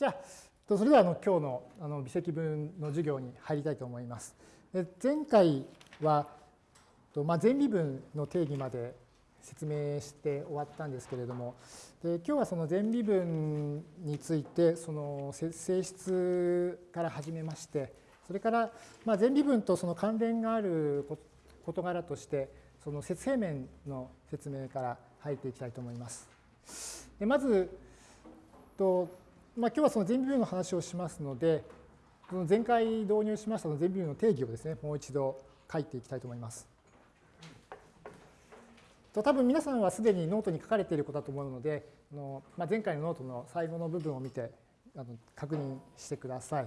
じゃあ、それではあの今日のあの微積分の授業に入りたいと思います。で前回は、まあ、前微分の定義まで説明して終わったんですけれども、で今日はその前微分についてその性質から始めまして、それからまあ前微分とその関連がある事柄として、その接平面の説明から入っていきたいと思います。でまず、まあ、今日はその全微分の話をしますので、その前回導入しましたの全微分の定義をですね、もう一度書いていきたいと思います。と多分皆さんはすでにノートに書かれていることだと思うので、あのまあ、前回のノートの最後の部分を見てあの確認してください。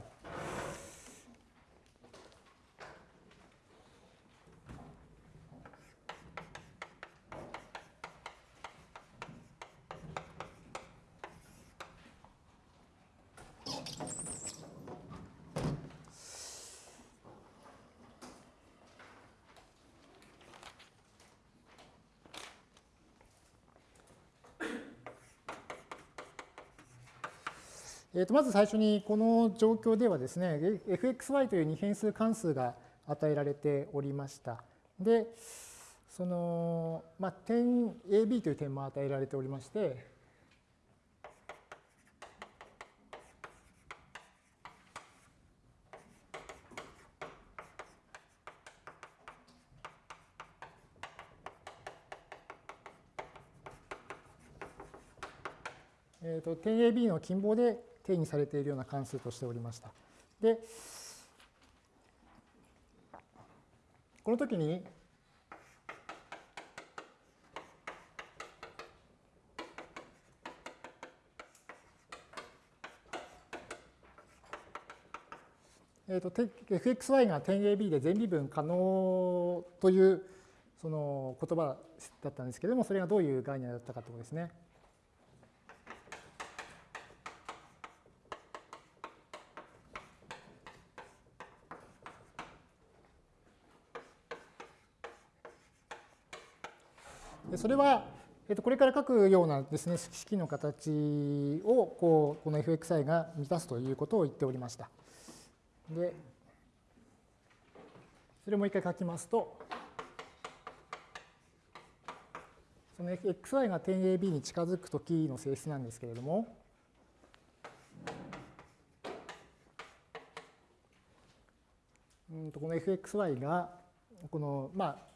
えー、とまず最初にこの状況ではですね、fxy という二変数関数が与えられておりました。で、その、まあ、点 AB という点も与えられておりまして、えー、と点 AB の近傍で定義されているような関数としておりました。で、この時に、えーと、fxy が点 AB で全微分可能というその言葉だったんですけれども、それがどういう概念だったかということですね。それは、えっと、これから書くようなですね、式の形を、こう、この fxi が満たすということを言っておりました。で、それをもう一回書きますと、その xy が点 AB に近づくときの性質なんですけれども、うんとこの fxy が、この、まあ、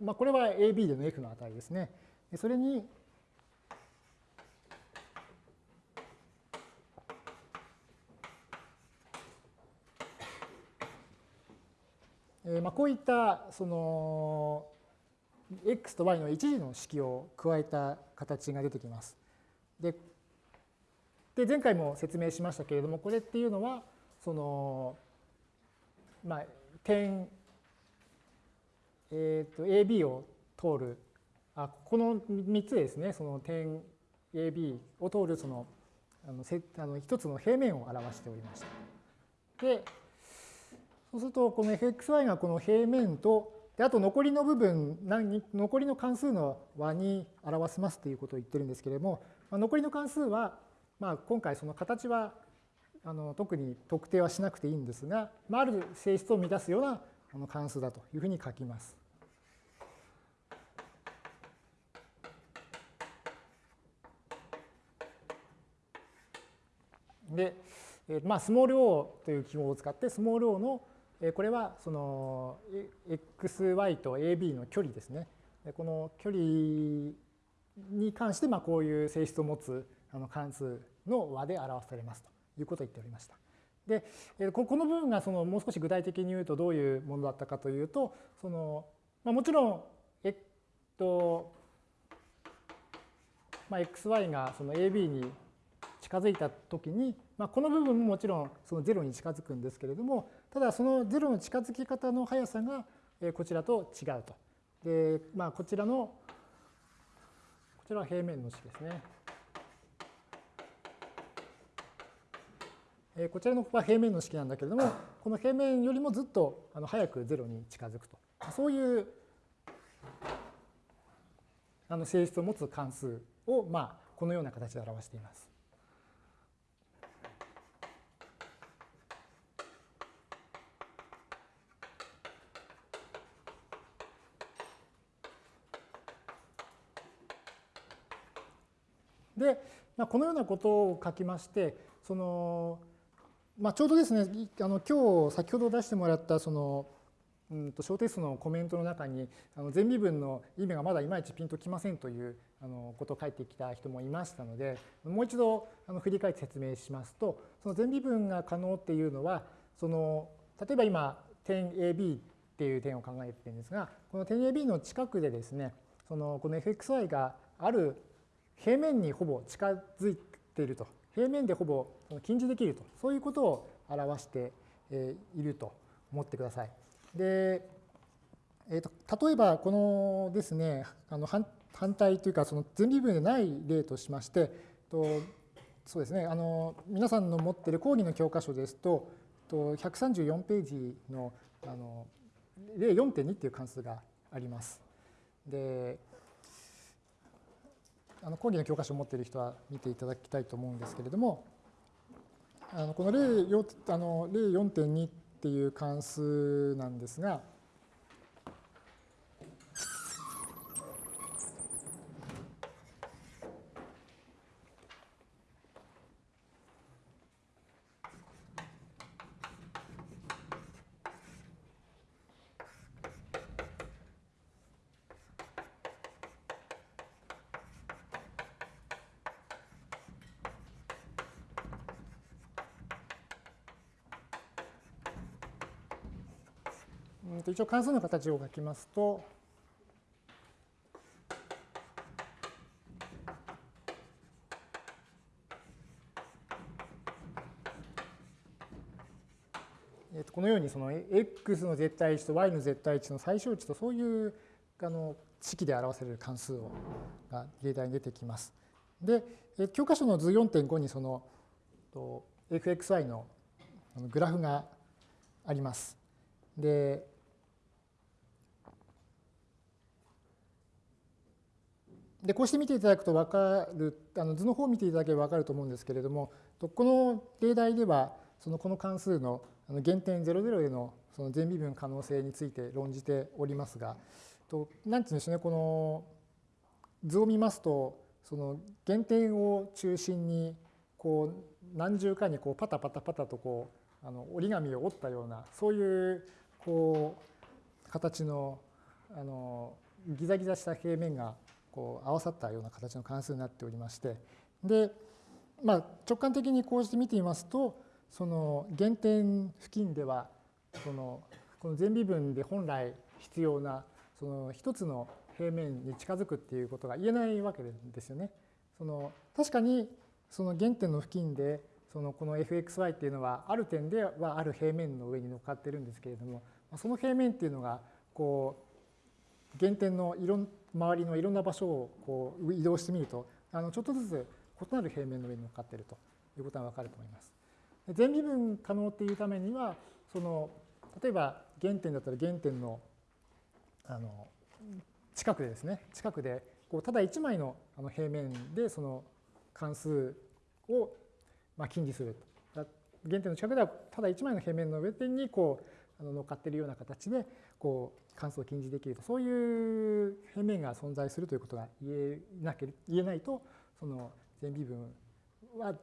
まあ、これは AB での F の値ですね。それに、えまあこういったその x と y の一時の式を加えた形が出てきます。でで前回も説明しましたけれどもこれっていうのはそのまあ点えー、と AB を通るあこの3つですねその点 AB を通るそのあのせあの一つの平面を表しておりました。でそうするとこの fxy がこの平面とであと残りの部分残りの関数の和に表しますということを言ってるんですけれども、まあ、残りの関数は、まあ、今回その形はあの特に特定はしなくていいんですが、まあ、ある性質を満たすような関数だというふうに書きます。で、えまあ、スモール o という記号を使って、スモール o の、えこれはその xy と ab の距離ですね。この距離に関して、まあ、こういう性質を持つあの関数の和で表されますということを言っておりました。で、えここの部分がそのもう少し具体的に言うとどういうものだったかというと、そのまあ、もちろん、えっと、まあ、xy がその ab に近づいたときに、まあ、この部分ももちろんその0に近づくんですけれども、ただその0の近づき方の速さがこちらと違うと。で、まあ、こちらの、こちらは平面の式ですね。こちらのここは平面の式なんだけれども、この平面よりもずっと早く0に近づくと。そういうあの性質を持つ関数を、まあ、このような形で表しています。で、まあ、このようなことを書きましてその、まあ、ちょうどですねあの今日先ほど出してもらったそのうんと小テストのコメントの中にあの前微分の意味がまだいまいちピンときませんというあのことを書いてきた人もいましたのでもう一度あの振り返って説明しますとその前微分が可能っていうのはその例えば今点 AB っていう点を考えてるんですがこの点 AB の近くでですねそのこの fxy がある平面にほぼ近づいていると平面でほぼ近似できるとそういうことを表していると思ってください。で、えーと、例えばこのですねあの反反対というかその前微分でない例としましてとそうですねあの皆さんの持っている講義の教科書ですとと134ページのあの例4.2っていう関数があります。であの講義の教科書を持っている人は見ていただきたいと思うんですけれどもあのこの例あの例4.2っていう関数なんですが、一応関数の形を書きますと、このようにその x の絶対値と y の絶対値の最小値とそういうあの式で表せる関数をが例題に出てきます。で、教科書の図4.5にその fxy のグラフがあります。で、でこうして見ていただくと分かるあの図の方を見ていただければ分かると思うんですけれどもこの例題ではそのこの関数の減点00でのその全微分可能性について論じておりますが何て言うんでしょうねこの図を見ますとその減点を中心にこう何重かにこうパタパタパタとこうあの折り紙を折ったようなそういうこう形のあのギザギザした平面がこう合わさったような形の関数になっておりましてで、まあ、直感的にこうして見てみますとその原点付近ではそのこの全微分で本来必要なその一つの平面に近づくっていうことが言えないわけですよね。その確かにその原点の付近でそのこの fxy っていうのはある点ではある平面の上に乗っかってるんですけれどもその平面っていうのがこう原点のいろん周りのいろんな場所をこう移動してみるとあのちょっとずつ異なる平面の上に乗っかっているということがわかると思います。全微分可能っていうためにはその例えば原点だったら原点のあの近くでですね近くでこうただ1枚のあの平面でその関数をまあ近似すると原点の近くではただ1枚の平面の上にこうあの乗っかっているような形でこう関数を近似できるとそういう平面が存在するということが言えなけ言えないとその全微分は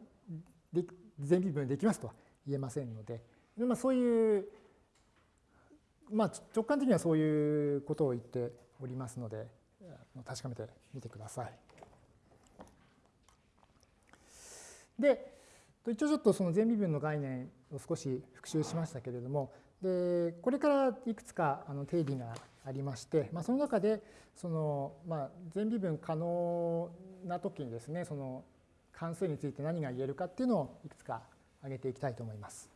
で全微分できますとは言えませんので、まあ、そういう、まあ、直感的にはそういうことを言っておりますので確かめてみてください。で一応ちょっとその全微分の概念を少し復習しましたけれどもでこれからいくつかあの定義がありまして、まあ、その中でその、まあ、全微分可能な時にですねその関数について何が言えるかっていうのをいくつか挙げていきたいと思います。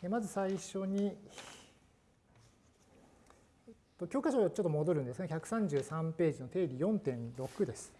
でまず最初に教科書ちょっと戻るんですね133ページの定理4.6です。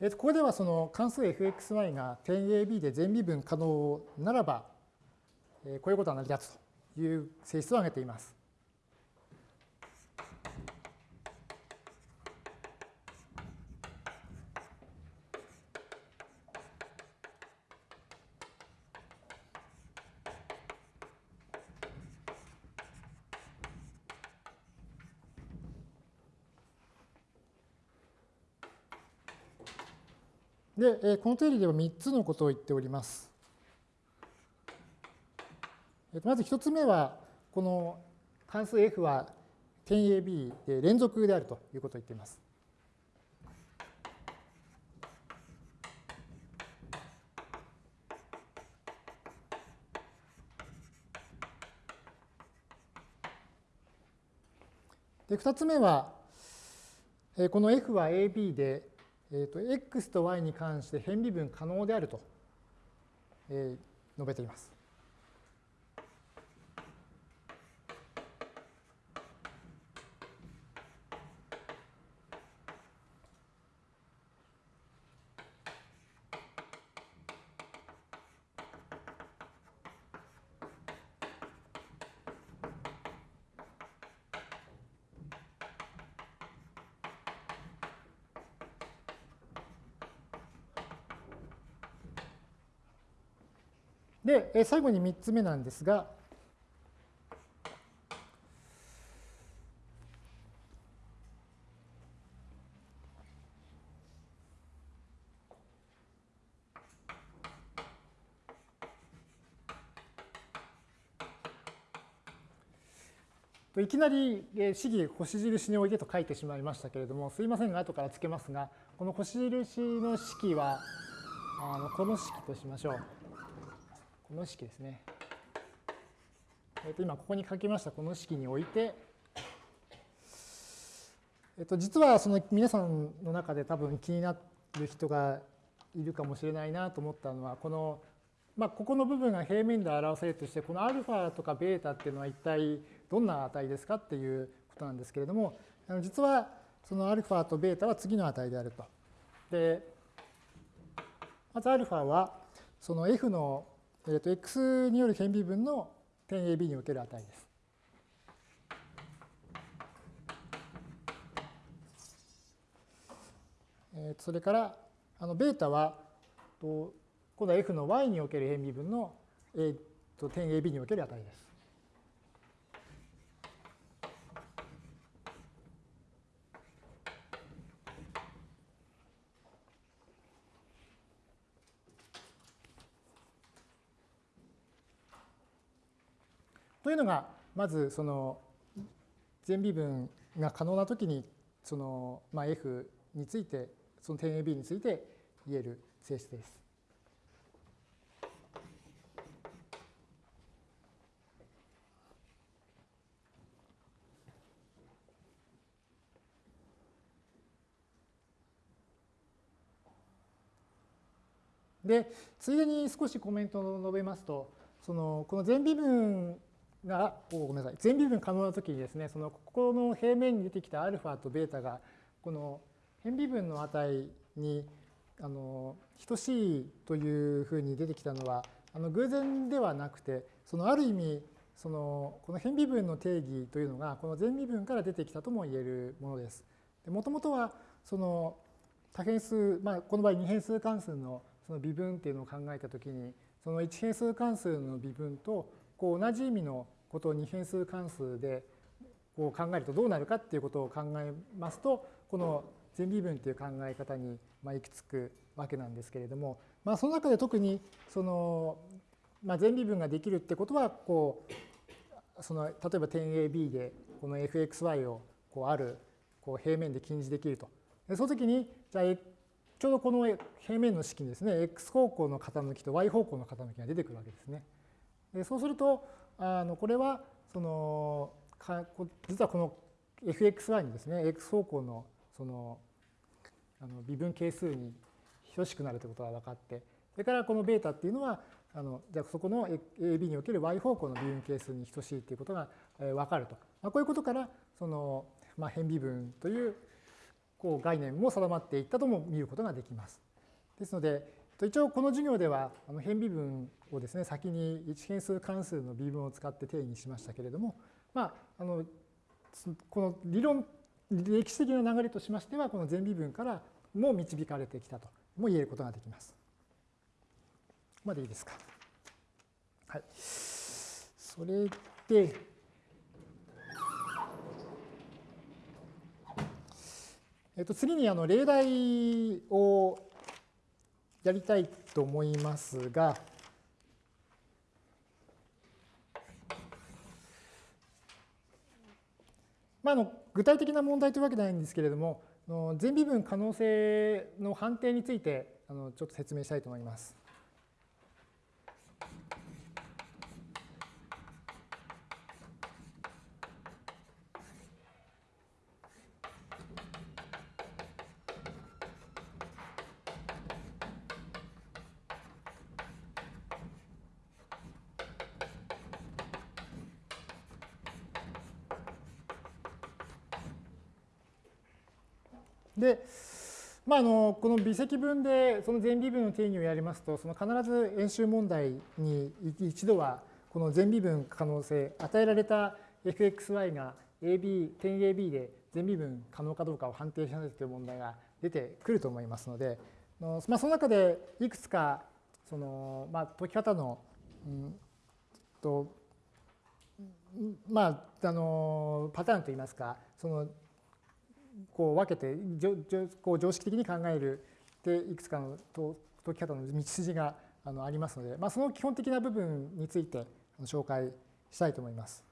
えー、とここではその関数 fxy が点 AB で全微分可能ならば、えー、こういうことは成り立つという性質を挙げています。で、この定理では3つのことを言っております。まず1つ目は、この関数 f は点 AB で連続であるということを言っています。で2つ目は、この f は AB でえーと、x と y に関して変微分可能であると、えー、述べています。で、最後に3つ目なんですが、いきなり試技星印においでと書いてしまいましたけれども、すいませんが、後からつけますが、この星印の式は、あのこの式としましょう。この式ですね。えっと今ここに書きましたこの式において、えっと実はその皆さんの中で多分気になる人がいるかもしれないなと思ったのはこのまあ、ここの部分が平面で表せるとしてこの α とか β っていうのは一体どんな値ですかっていうことなんですけれども実はその α と β は次の値であると。でまず α はその f の えー、と x による変微分の点 AB における値です。えー、それからあのベータはと今度は f の y における変微分の、えー、と点 AB における値です。のが、まずその全微分が可能なときに、そのまあ F について、その点 AB について言える性質です。で、ついでに少しコメントを述べますと、そのこの全微分が、ごめんなさい、全微分可能な時にですね、そのここの平面に出てきた α と β が、この変微分の値にあの等しいというふうに出てきたのは、あの偶然ではなくて、そのある意味、そのこの変微分の定義というのが、この全微分から出てきたとも言えるものです。もともとは、その多変数、まあ、この場合二変数関数のその微分っていうのを考えたときに、その一変数関数の微分とこう同じ意味のことを二変数関数でこう考えるとどうなるかっていうことを考えますとこの全微分っていう考え方にまあ行き着くわけなんですけれども、まあ、その中で特にその、まあ、全微分ができるってことはこうその例えば点 AB でこの fxy をこうあるこう平面で近似できると。その時にじゃあちょうどこの平面の式にですね x 方向の傾きと y 方向の傾きが出てくるわけですね。でそうするとあのこれはそのか実はこの fxy にですね x 方向のそのあの微分係数に等しくなるということが分かってそれからこの β っていうのはあのじゃあそこの AB における y 方向の微分係数に等しいということが分かると、まあ、こういうことからその、まあ、変微分というこう概念も定まっていったとも見ることができます。ですので、一応この授業ではあの変微分をですね、先に一変数関数の微分を使って定義しましたけれども、まあ、あのこの理論、歴史的な流れとしましては、この全微分からも導かれてきたとも言えることができます。ここまでいいですか？はい。それで、えっと、次にあの例題をやりたいと思いますが、まあ、あの具体的な問題というわけではないんですけれども、全微分可能性の判定についてあのちょっと説明したいと思います。まあ、あのこの微積分でその全微分の定義をやりますと、その必ず演習問題に一度はこの全微分可能性、与えられた fxy が AB、点 AB で全微分可能かどうかを判定しなさいという問題が出てくると思いますので、まあ、その中でいくつかその、まあ、解き方の、うんとまあ、あのパターンといいますかそのこう分けてこう常識的に考えるでいくつかの解き方の道筋があのありますので、まあ、その基本的な部分について紹介したいと思います。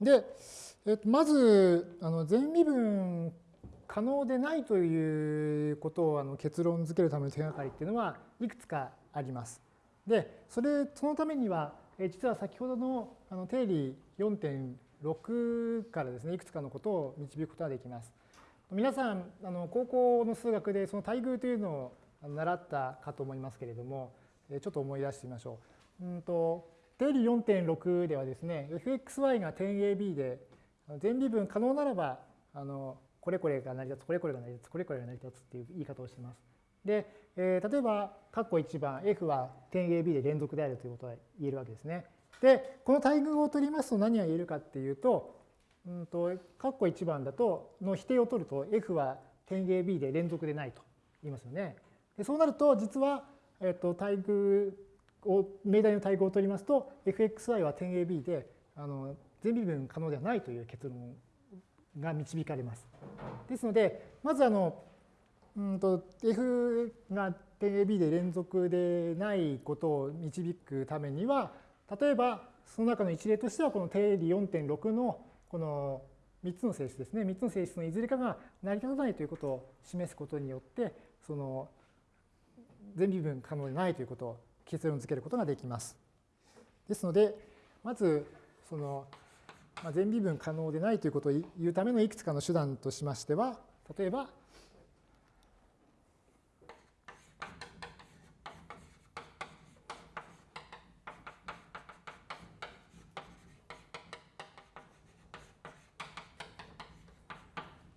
で、えっと、まずあの全微分可能でないということをあの結論付けるための手がかりっていうのはいくつかあります。で、それそのためには実は先ほどのあの定理4.6からですねいくつかのことを導くことができます。皆さんあの高校の数学でその対偶というのを習ったかと思いますけれどもちょっと思い出してみましょう。うんと定理4.6ではですね、fxy が点 ab で、全微分可能ならば、あのこれこれが成り立つ、これこれが成り立つ、これこれが成り立つっていう言い方をしています。で、えー、例えば、括弧1番、f は点 ab で連続であるということが言えるわけですね。で、この対偶を取りますと何が言えるかっていうと、うんと、括弧1番だと、の否定を取ると、f は点 ab で連続でないと言いますよね。でそうなると、実は、えっと、対偶命題の対語を取りますと fxy は点 ab であの全微分可能ではないという結論が導かれます。ですのでまずあのうんと f が点 ab で連続でないことを導くためには例えばその中の一例としてはこの定理4.6のこの3つの性質ですね3つの性質のいずれかが成り立たないということを示すことによってその全微分可能でないということを結論付けることができます。ですので、まず、その、まあ、全微分可能でないということを言うためのいくつかの手段としましては、例えば、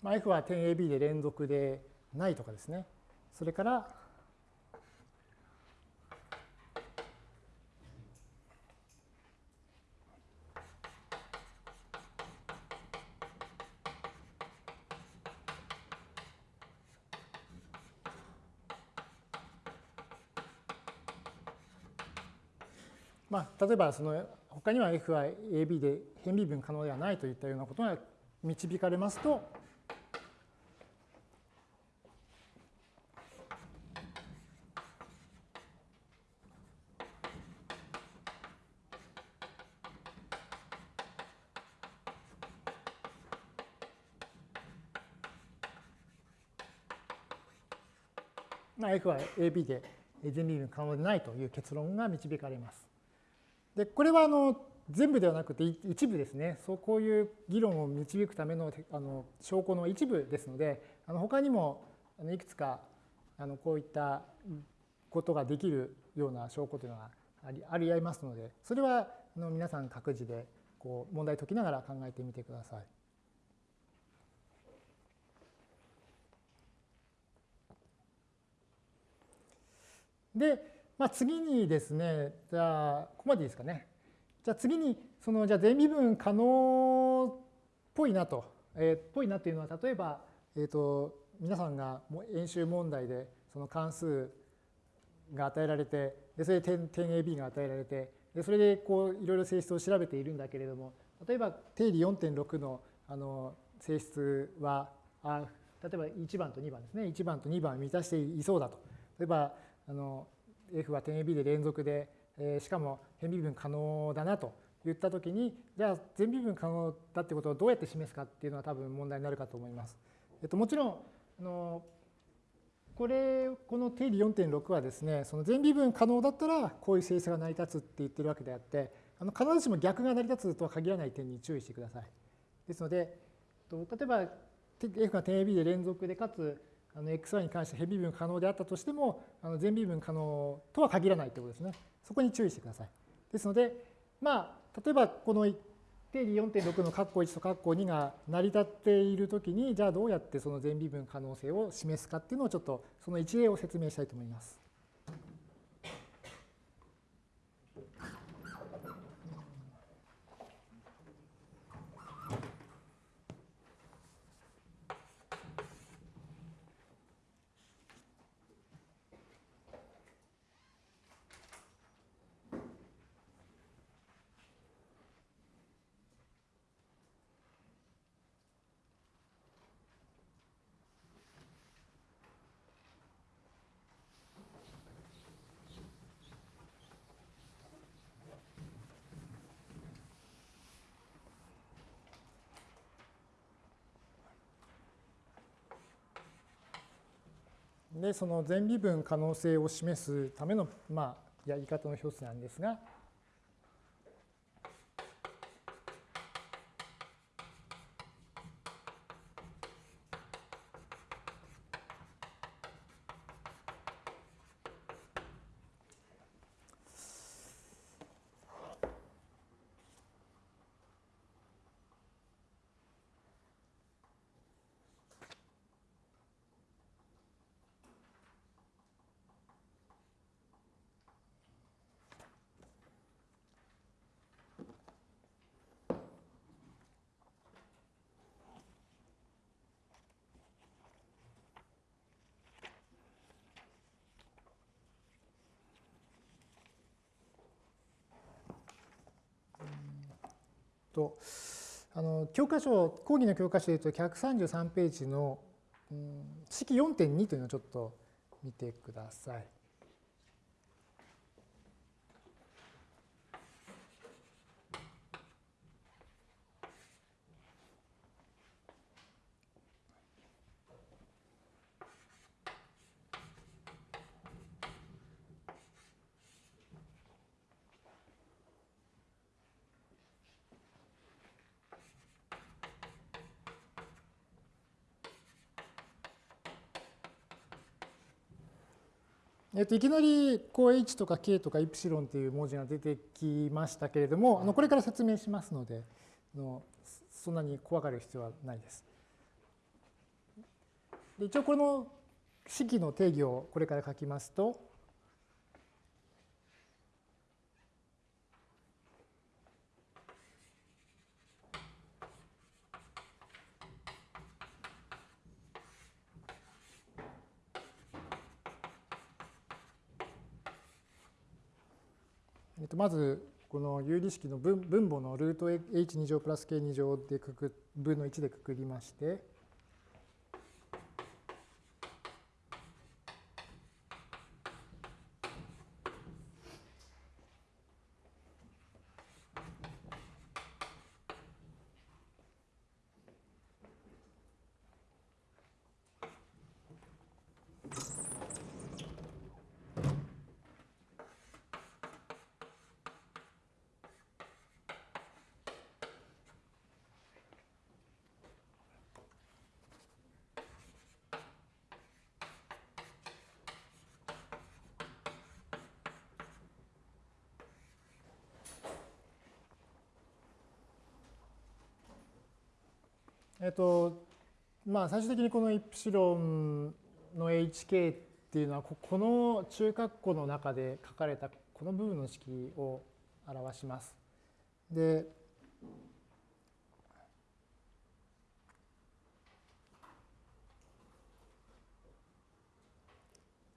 まあ、F は点 AB で連続でないとかですね。それから、例えばその他には F は AB で変微分可能ではないといったようなことが導かれますと、F は AB で全微分可能でないという結論が導かれます。でこれはあの全部ではなくて一部ですねそうこういう議論を導くためのあの証拠の一部ですのであの他にもいくつかあのこういったことができるような証拠というのがありありありますのでそれはあの皆さん各自でこう問題解きながら考えてみてください。で、まあ、次にですね、じゃあ、ここまでいいですかね。じゃあ次に、その、じゃあ全微分可能っぽいなと、えー、っぽいなというのは、例えば、えー、と、皆さんが演習問題で、その関数が与えられて、でそれで点点 AB が与えられて、でそれでこういろいろ性質を調べているんだけれども、例えば定理4.6のあの性質はあ、例えば1番と2番ですね、1番と2番を満たしていそうだと。例えばあの F は点 AB で連続で、えー、しかも変微分可能だなと言ったときに、じゃあ全微分可能だってことをどうやって示すかっていうのは多分問題になるかと思います。えっと、もちろんあのこれこの定理4.6はですねその全微分可能だったらこういう性質が成り立つって言ってるわけであってあの必ずしも逆が成り立つとは限らない点に注意してください。ですので例えば F が点 AB で連続でかつあの xy に関して変微分可能であったとしてもあの全微分可能とは限らないということですね。そこに注意してください。ですので、まあ、例えばこの定理4.6の括弧1と括弧2が成り立っているときに、じゃあどうやってその全微分可能性を示すかっていうのをちょっとその一例を説明したいと思います。でその全微分可能性を示すための、まあ、やり方の一つなんですが、との教科書講義の教科書でいうと133ページの、うん、式4.2というのをちょっと見てください。えっと、いきなりこう h とか k とかイプシロンという文字が出てきましたけれども、あのこれから説明しますので、のそんなに怖がる必要はないです。で一応この式の定義をこれから書きますと、まずこの有理式の分母のルート h2 乗プラス k2 乗でくく分の1でくくりまして、えっと、まあ最終的にこのイプシロンの hk っていうのは、この中括弧の中で書かれたこの部分の式を表します。で、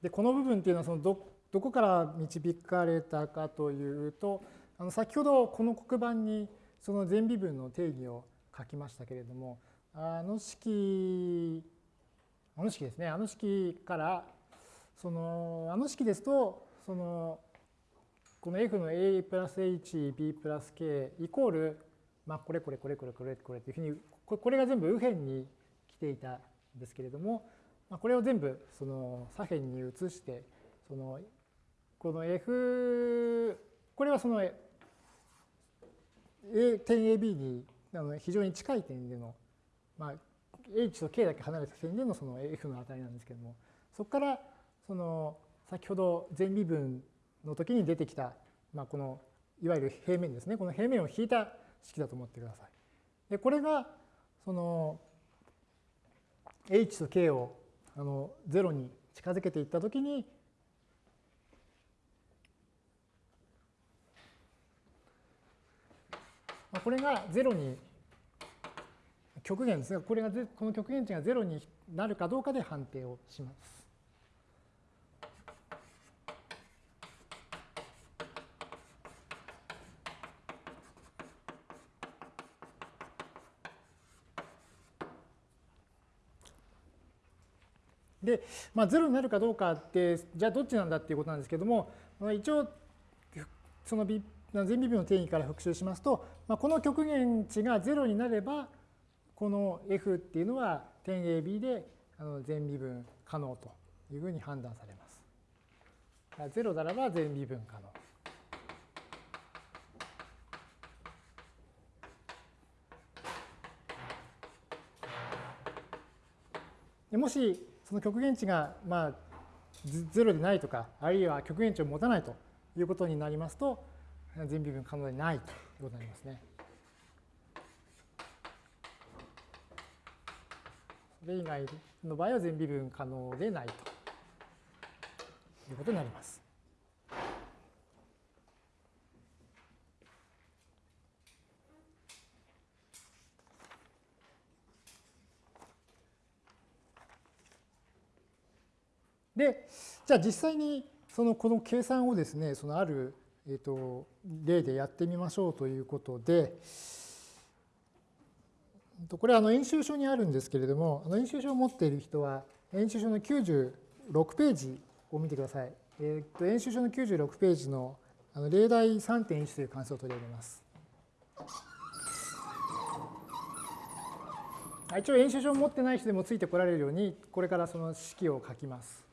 でこの部分っていうのはそのどどこから導かれたかというとあの先ほどこの黒板にその全微分の定義を書きましたけれどもあの式あの式ですね。あの式からそのあの式ですとそのこの f の a プラス h b プラス k イコールまあこれこれこれこれこれこれっていうふうにこれが全部右辺に来ていたんですけれどもまあ、これを全部その左辺に移してそのこの F これはその A 点 AB に非常に近い点での、まあ、H と K だけ離れた点でのその F の値なんですけどもそこからその先ほど全微分の時に出てきた、まあ、このいわゆる平面ですねこの平面を引いた式だと思ってください。でこれがその H と K をあの0に近づけていったときにこれが0に極限ですがこれがこの極限値が0になるかどうかで判定をします。で、まあ、0になるかどうかって、じゃあどっちなんだっていうことなんですけども、一応、その全微分の定義から復習しますと、まあ、この極限値が0になれば、この f っていうのは点 AB で全微分可能というふうに判断されます。0ならば全微分可能。もしその極限値がまあ0でないとか、あるいは極限値を持たないということになりますと、全微分可能でないということになりますね。それ以外の場合は全微分可能でないということになります。で、じゃあ実際にそのこの計算をですね、そのある、えー、と例でやってみましょうということで、これは演習書にあるんですけれども、演習書を持っている人は、演習書の96ページを見てください。えー、と演習書の96ページのあの例題3.1という関数を取り上げます。一応演習書を持ってない人でもついてこられるように、これからその式を書きます。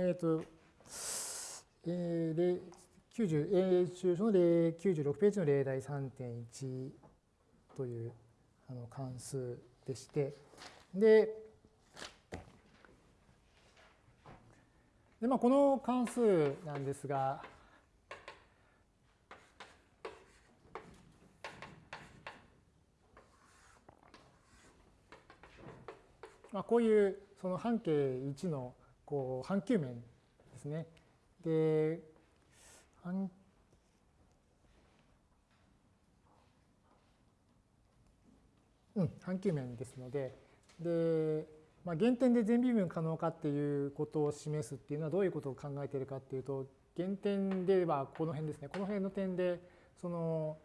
えっ、ー、と、えー、90演習書の96ページの例題3.1というあの関数でして、で、でまあ、この関数なんですが、まあ、こういうその半径1のこう半球面ですね。で半うん、半球面ですのでで、まあ、原点で全微分可能かっていうことを示すっていうのはどういうことを考えているかっていうと原点ではこの辺ですねこの辺の点でその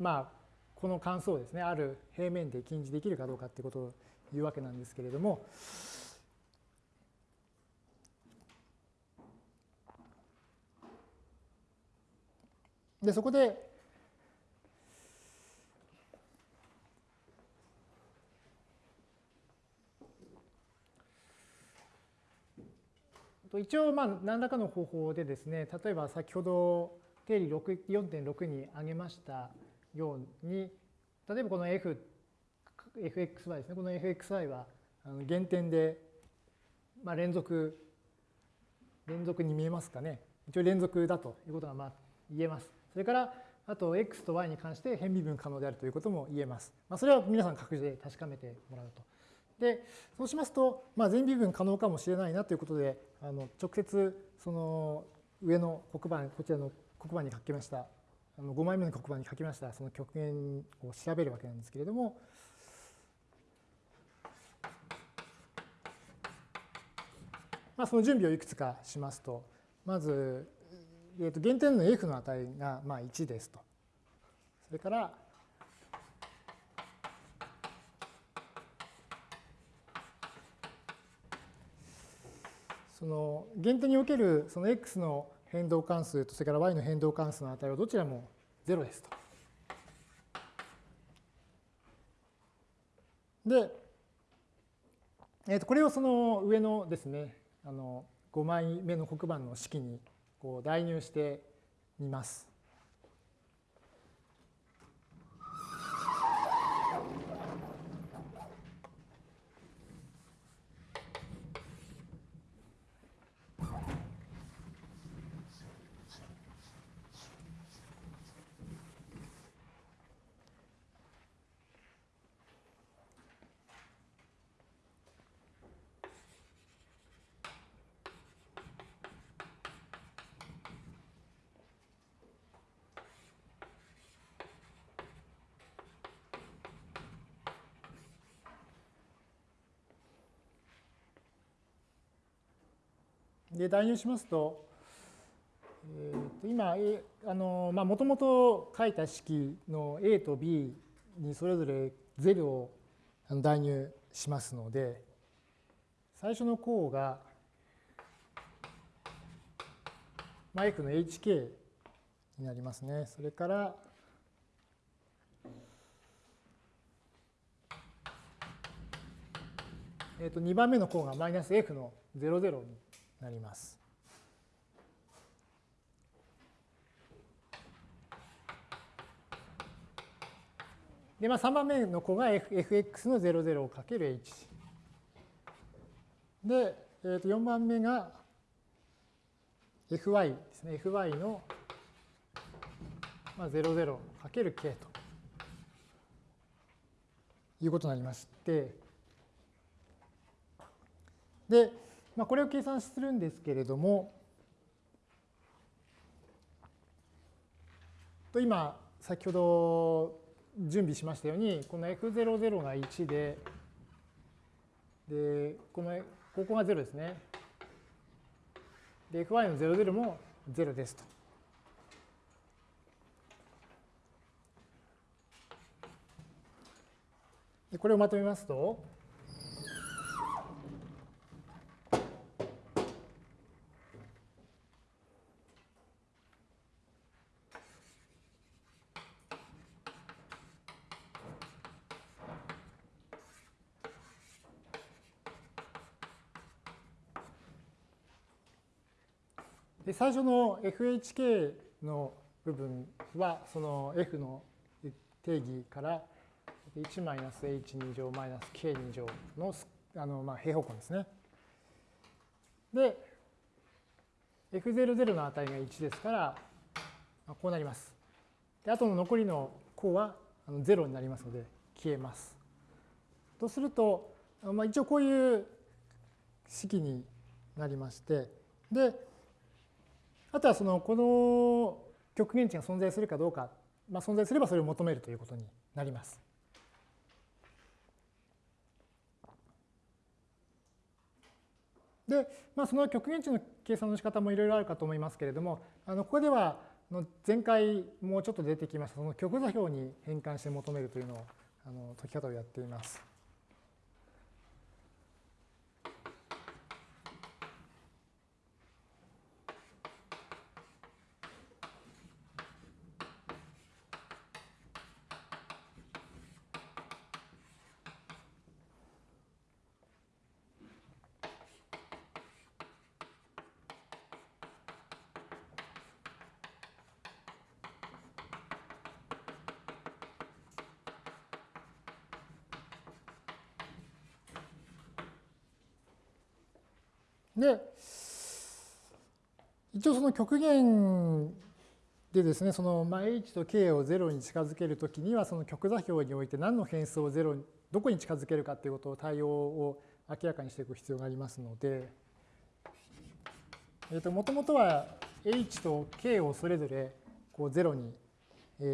まあこの関数をですねある平面で近似できるかどうかっていうことを言うわけなんですけれどもで、そこで、一応、まあ、何らかの方法でですね、例えば先ほど定理4.6に挙げましたように、例えばこの f、fxy ですね、この fxy は原点で、まあ、連続、連続に見えますかね。一応連続だということがまあ言えます。それから、あと x と y に関して変微分可能であるということも言えます。まあ、それは皆さん各自で確かめてもらうと。で、そうしますと、まあ、全微分可能かもしれないなということで、あの直接その上の黒板、こちらの黒板に書きました、あの5枚目の黒板に書きましたその極限を調べるわけなんですけれども、まあ、その準備をいくつかしますと、まず、えー、と原点の f の値がまあ1ですと。それから、その原点におけるその x の変動関数とそれから y の変動関数の値はどちらも0ですと。で、えー、とこれをその上のですねあの5枚目の黒板の式にこう代入してみます。で代入しますと、えー、と今、もともと書いた式の A と B にそれぞれ0を代入しますので、最初の項が、まあ、F の HK になりますね。それから、えー、と2番目の項がマイナス F の00になります。で、まあ、3番目の子が fx の00をかける h。で、えー、と4番目が fy ですね。fy の、まあ、00かける k ということになりまして、で、まあ、これを計算するんですけれども、と今、先ほど準備しましたように、この f00 が1で、で、この、ここが0ですね。で、fy の00も0ですと。でこれをまとめますと、最初の FHK の部分はその F の定義から1マイナス H2 乗マイナス K2 乗のあのまあ平方根ですね。で、F00 の値が1ですから、こうなります。で、あとの残りの項は0になりますので消えます。とすると、まあ、一応こういう式になりまして、で、あとはそのこの極限値が存在するかどうか、まあ、存在すればそれを求めるということになります。で、まあ、その極限値の計算の仕方もいろいろあるかと思いますけれども、あのここでは前回もうちょっと出てきましたその極座標に変換して求めるというのをあの解き方をやっています。で、一応その極限でですね、そのまあ h と k を0に近づけるときには、その極座標において何の変数を0に、どこに近づけるかということを対応を明らかにしていく必要がありますので、えー、ともともとは h と k をそれぞれこう0に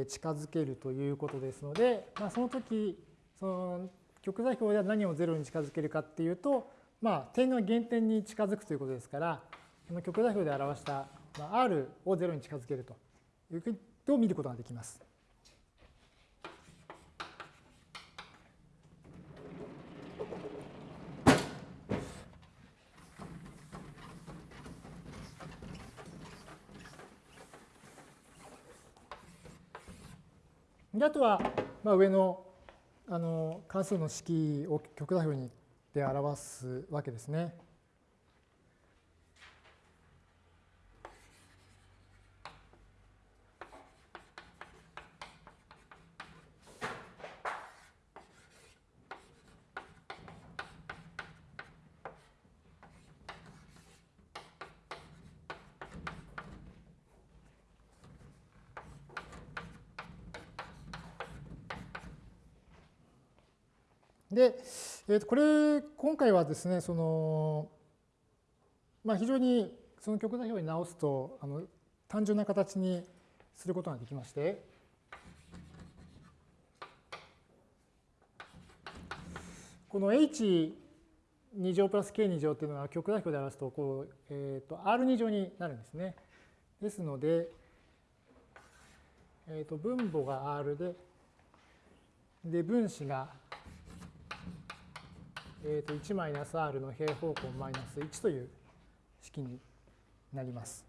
近づけるということですので、まあ、その時その極座標では何を0に近づけるかっていうと、まあ、点が原点に近づくということですから、この極座標で表した、まあ、R を0に近づけるということを見ることができます？であとは、まあ、上のあの関数の式を極座標にで表すわけですね。で、えー、とこれ、今回はですね、その、まあ、非常にその極座標に直すと、あの単純な形にすることができまして、この h2 乗プラス k2 乗っていうのは極座標で表すとこう、えー、と r2 乗になるんですね。ですので、えー、と分母が r で、で分子がえー、と1マイナス r の平方根マイナス1という式になります。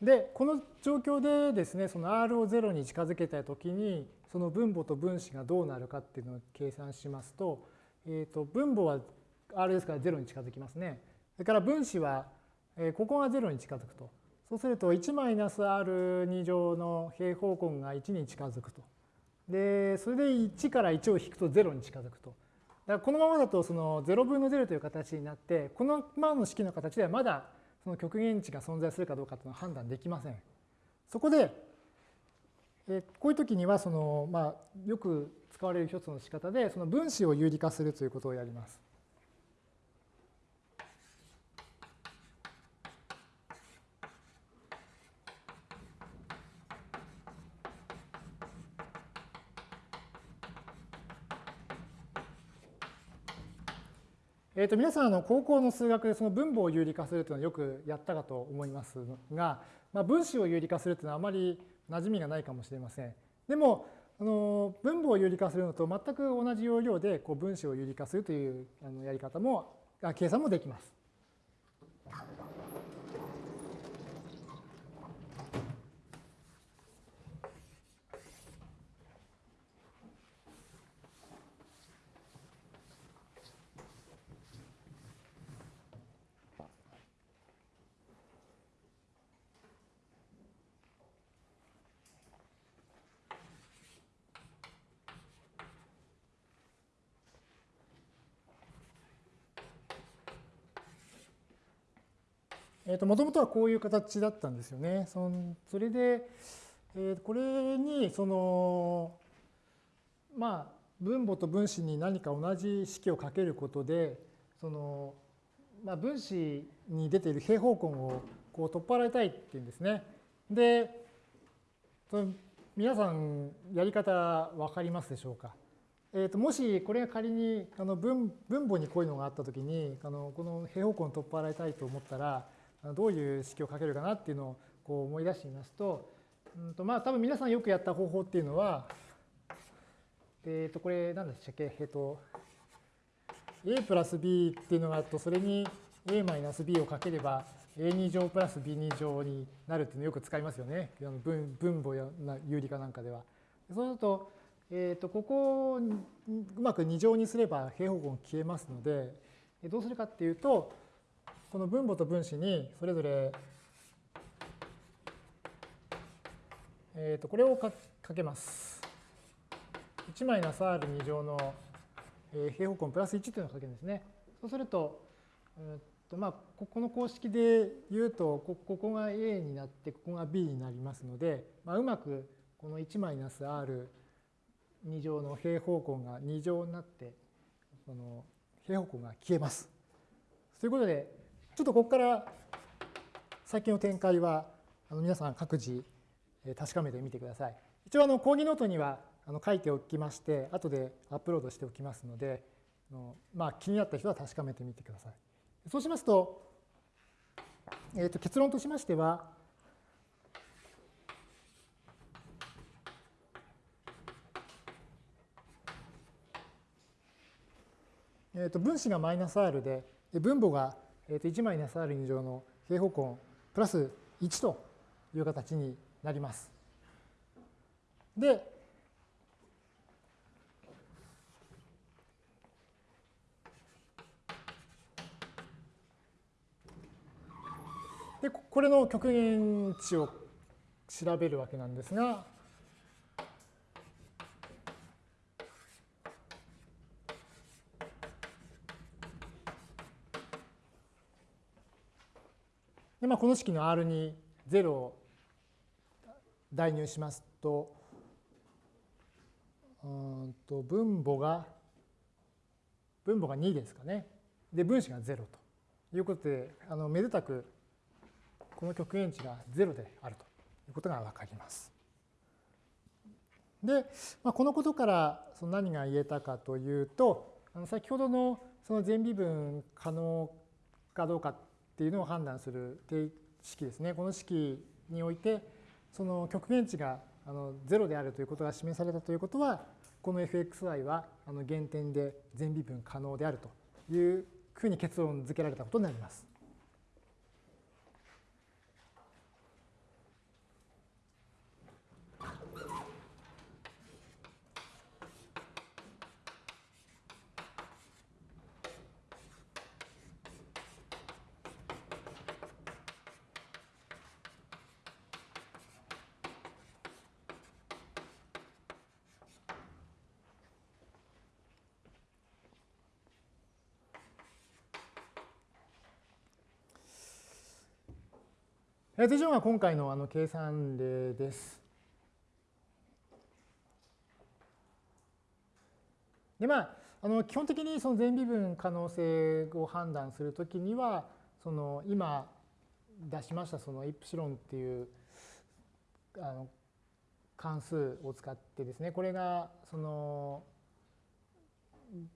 で、この状況でですね、その r を0に近づけたときに、その分母と分子がどうなるかっていうのを計算しますと、えー、と分母は r ですから0に近づきますね。それから分子はえここが0に近づくと。そうすると1マイナス r2 乗の平方根が1に近づくと。で、それで1から1を引くと0に近づくと。だからこのままだとその0分の0という形になって、このままの式の形ではまだその極限値が存在するかどうかというのは判断できません。そこで、えこういう時にはその、まあ、よく使われる一つの仕方で、その分子を有理化するということをやります。えー、と皆さんあの高校の数学でその分母を有理化するというのはよくやったかと思いますが、まあ、分子を有理化するというのはあまり馴染みがないかもしれません。でもあの分母を有理化するのと全く同じ要領でこう分子を有理化するというあのやり方も計算もできます。えー、ともともとはこういう形だったんですよね。そのそれで、えー、これにそのまあ分母と分子に何か同じ式をかけることでその、まあ、分子に出ている平方根をこう取っ払いたいっていうんですね。で、皆さんやり方分かりますでしょうか。えー、ともしこれが仮にあの分分母にこういうのがあったときにあのこの平方根を取っ払いたいと思ったらどういう式をかけるかなっていうのをこう思い出してみますとうんとまあ多分皆さんよくやった方法っていうのはえっ、ー、とこれ何でしたっけ？えっ、ー、と a プラス b っていうのがあるとそれに a マイナス b をかければ a2 乗プラス b2 乗になるっていうのをよく使いますよね分分母や有理化なんかでは。そうするとえー、とここをうまく2乗にすれば平方根消えますのでどうするかっていうとこの分母と分子にそれぞれえー、とこれをかけます。1マイナス r2 乗の平方根プラス1というのをかけるんですね。そうすると、えーとまあ、ここの公式で言うとここが a になってここが b になりますので、まあ、うまくこの1マイナス r 2乗の平方根が2乗になってその平方根が消えます。ということでちょっとここから先の展開はあの皆さん各自確かめてみてください。一応あの講義ノートにはあの書いておきまして後でアップロードしておきますのでまあ、気になった人は確かめてみてください。そうしますと,、えー、と結論としましてはえー、と分子がマイナス r で、分母が1マイナス r2 乗の平方根プラス1という形になります。で、でこれの極限値を調べるわけなんですが、まあ、この式の R に0を代入しますと、うんと分母が、分母が2ですかね。で、分子が0ということで、あのめでたくこの極限値が0であるということがわかります。で、まあ、このことからその何が言えたかというと、あの先ほどのその全微分可能かどうかっっていうのを判断する式ですね。この式において、その極限値があの0であるということが示されたということは、この fxy はあの原点で全微分可能であるというふうに結論付けられたことになります。以上が今回のあの計算例です。でまあ、あの基本的にその全微分可能性を判断するときにはその今出しましたそのイプシロンっていうあの関数を使ってですねこれがその、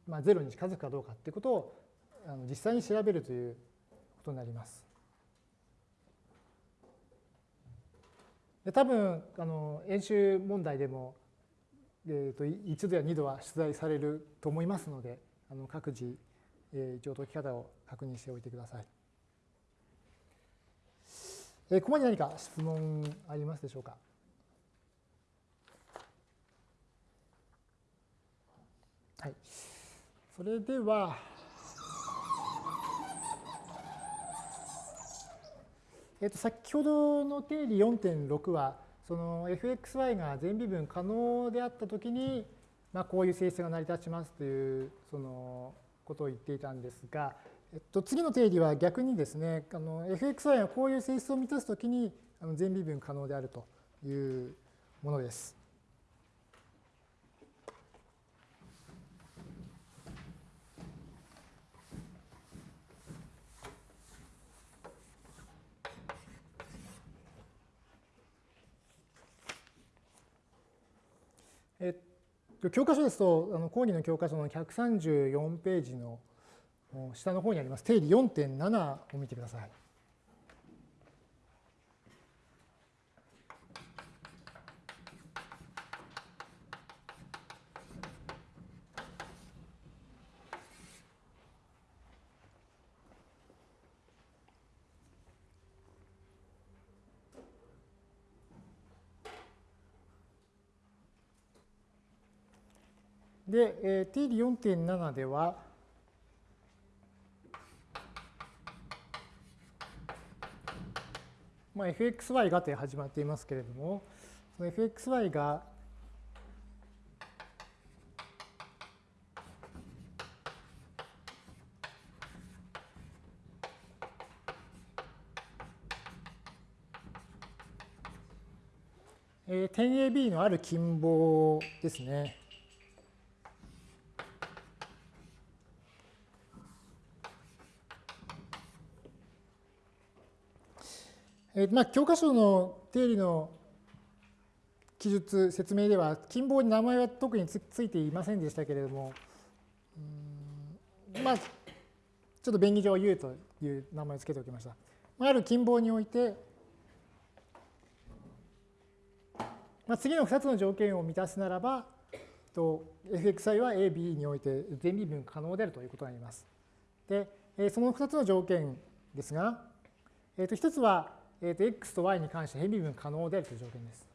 まあ、0に近づくかどうかっていうことをあの実際に調べるということになります。で多分あの演習問題でも、えーと、1度や2度は出題されると思いますのであの各自、えー、一応解き方を確認しておいてください。えー、ここに何か質問ありますでしょうか？はい。それでは、えっと、先ほどの定理4.6は、その fxy が全微分可能であったときに、まあ、こういう性質が成り立ちますというそのことを言っていたんですが、えっと、次の定理は逆にですね、あの fxy がこういう性質を満たすときに全微分可能であるというものです。教科書ですと、あの講義の教科書の134ページの下の方にあります定理4.7を見てください。で、えー、定理4.7では、まあ、fxy がと始まっていますけれども、その fxy がえー、点 AB のある近傍ですね。えー、まあ、教科書の定理の記述、説明では、近傍に名前は特についていませんでしたけれども、まあ、ちょっと便宜上 U という名前を付けておきました。ある近傍において、まあ、次の2つの条件を満たすならば、fxi は a、b において全微分可能であるということになります。で、その2つの条件ですが、えー、と1つはえー、と x と y に関して変微分可能であるという条件です。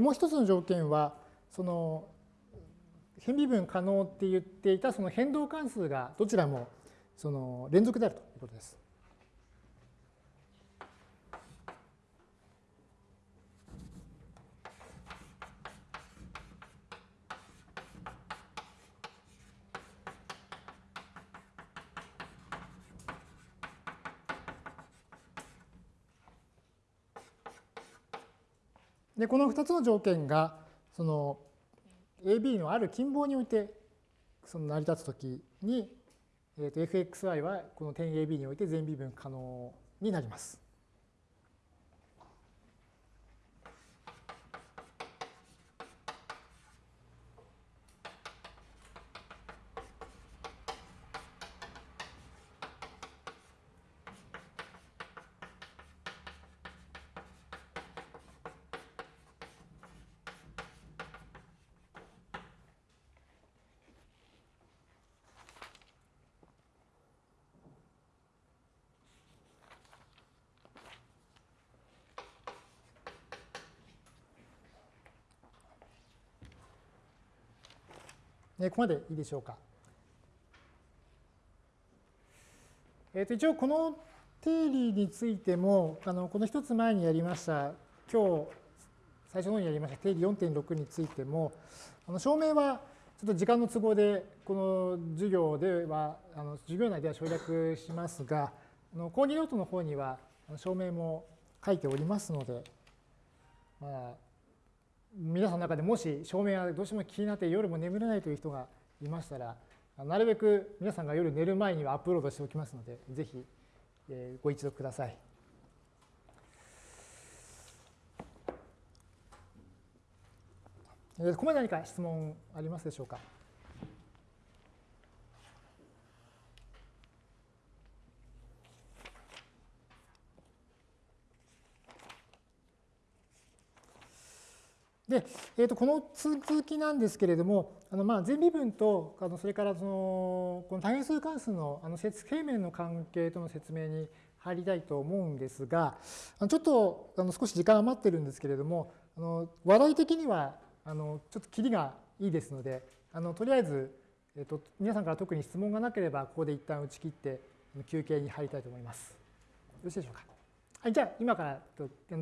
もう一つの条件はその変微分可能って言っていたその変動関数がどちらもその連続であるということです。でこの2つの条件がその AB のある近傍においてその成り立つ時に、えー、と fxy はこの点 AB において全微分可能になります。ここまでいいでしょうか。えー、と一応この定理についてもあのこの一つ前にやりました今日最初の方にやりました定理4.6についてもあの証明はちょっと時間の都合でこの授業ではあの授業内では省略しますがあの講義ノートの方には証明も書いておりますので、まあ、皆さんの中でもし照明がどうしても気になって夜も眠れないという人がいましたらなるべく皆さんが夜寝る前にはアップロードしておきますのでぜひご一読ください。ここまで何か質問ありますでしょうか？で、えー、とこの続きなんですけれども、あのまあ全微分とあのそれからそのこの多変数関数のあの平面の関係との説明に入りたいと思うんですが、ちょっとあの少し時間余ってるんですけれども、あの話題的にはあのちょっと切りがいいですので、あのとりあえず、えー、と皆さんから特に質問がなければここで一旦打ち切って休憩に入りたいと思います。よろしいでしょうか。はい、じゃあ今から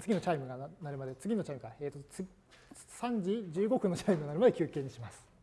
次のチャイムが鳴るまで次のチャイムか、えー、と3時15分のチャイムになるまで休憩にします。